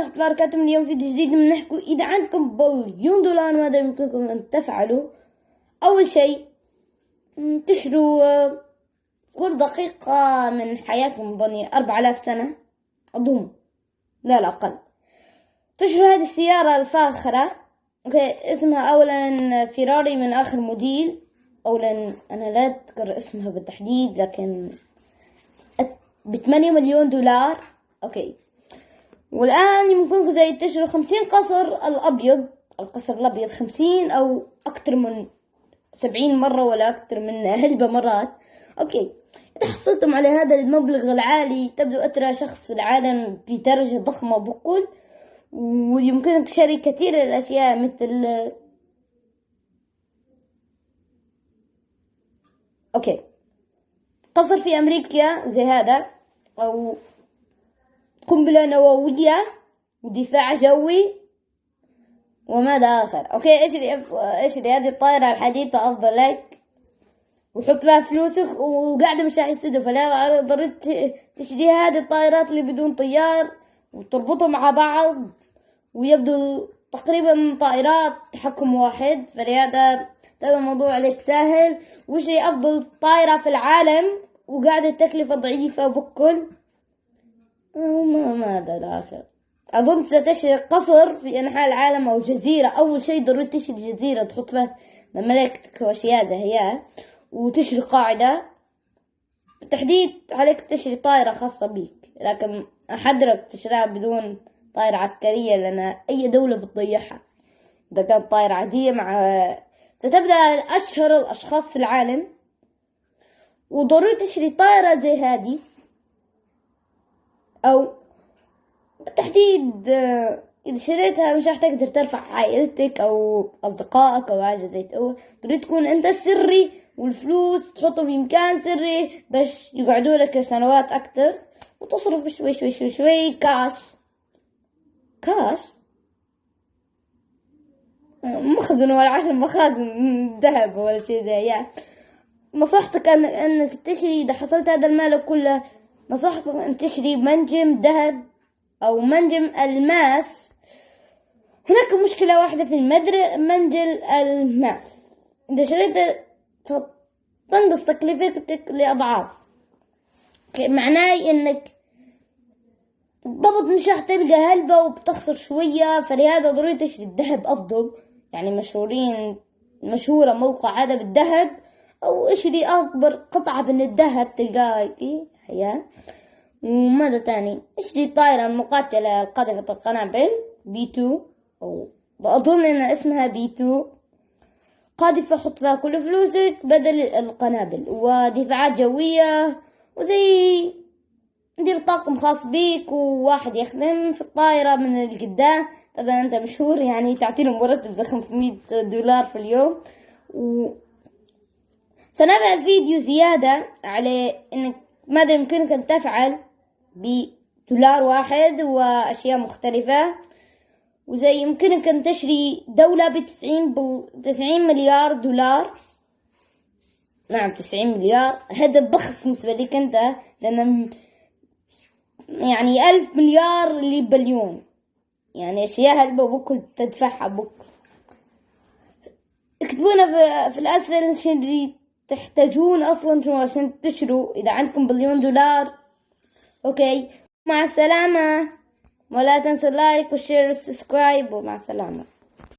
ورحمة الله وبركاته اليوم فيديو جديد بنحكوا إذا عندكم بليون دولار ماذا يمكنكم أن تفعلوا. أول شيء تشروا كل دقيقة من حياتكم ظني أربع آلاف سنة. أظن. لا لا أقل. تشروا هذه السيارة الفاخرة. okay اسمها أولا فيراري من آخر موديل. أولا أنا لا أذكر اسمها بالتحديد لكن بثمانية مليون دولار. أوكي. والآن يمكنكم زي تشتروا خمسين قصر الأبيض القصر الأبيض خمسين أو أكتر من سبعين مرة ولا أكتر من هلبة مرات. أوكي. إذا حصلتم على هذا المبلغ العالي تبدو أترى شخص في العالم بدرجة ضخمة بقول ويمكنك شراء كثير الأشياء مثل أوكي. قصر في أمريكا زي هذا أو قنبلة نووية ودفاع جوي. وماذا آخر؟ أوكي إيش اللي إيش اللي هذه الطائرة الحديثة أفضل لك؟ وحط فيها فلوسك وقاعدة مش راح يسدوا فلا ضروري تشتري هذه الطائرات اللي بدون طيار وتربطهم مع بعض. ويبدو تقريبا طائرات تحكم واحد. فلهذا هذا الموضوع عليك سهل وش هي أفضل طائرة في العالم؟ وقاعدة تكلفة ضعيفة بكل وما ماذا الآخر. أظن ستشتري قصر في أنحاء العالم أو جزيرة. أول شيء ضروري تشتري جزيرة تحط فيها مملكتك وأشياء زي هي وتشتري قاعدة. بالتحديد عليك تشتري طائرة خاصة بيك لكن أحذرك تشتريها بدون طائرة عسكرية لأن أي دولة بتضيعها. إذا كانت طائرة عادية مع ستبدأ أشهر الأشخاص في العالم. وضروري تشتري طائرة زي هذه. أو بالتحديد إذا شريتها مش راح تقدر ترفع عائلتك أو أصدقائك أو حاجة زي كده. تريد تكون أنت سري والفلوس تحطه في مكان سري باش يقعدوا لك سنوات أكتر وتصرف شوي شوي شوي شوي كاش كاش مخزن ولا عشان مخازن ذهب ولا شيء زي يعني. نصحتك أنك تشري إذا حصلت هذا المال كله نصحتك أن تشتري منجم ذهب أو منجم ألماس. هناك مشكلة واحدة في المدر منجل ألماس. إذا شريت تنقص تكلفتك لأضعاف. معناه إنك بالضبط مش راح تلقى هلبة وبتخسر شوية فلهذا ضروري تشتري الذهب أفضل. يعني مشهورين مشهورة موقع هذا بالذهب أو اشتري أكبر قطعة من الذهب تلقاها هي وماذا تاني اشتري الطائرة المقاتلة القاذفة القنابل B two. أو أظن إن اسمها B two. قاذفة حط فيها كل فلوسك بدل القنابل. ودفاعات جوية وزي دير طاقم خاص بيك وواحد يخدم في الطائرة من القدام طبعا أنت مشهور يعني تعطيله مرتب زي خمسمية دولار في اليوم. و سنفعل فيديو زيادة على إنك ماذا يمكنك ان تفعل بدولار واحد وأشياء مختلفة. وزي يمكنك ان تشري دولة بتسعين بل... تسعين مليار دولار. نعم تسعين مليار. هذا بخس بالنسبة لك انت لأن يعني ألف مليار لبليون. يعني أشياء هلبة بكل تدفعها بكل اكتبونا في, في الأسفل اللي تحتاجون أصلا عشان تشتروا. إذا عندكم بليون دولار okay. مع السلامة. ولا تنسوا ال like وال share وال subscribe ومع السلامة.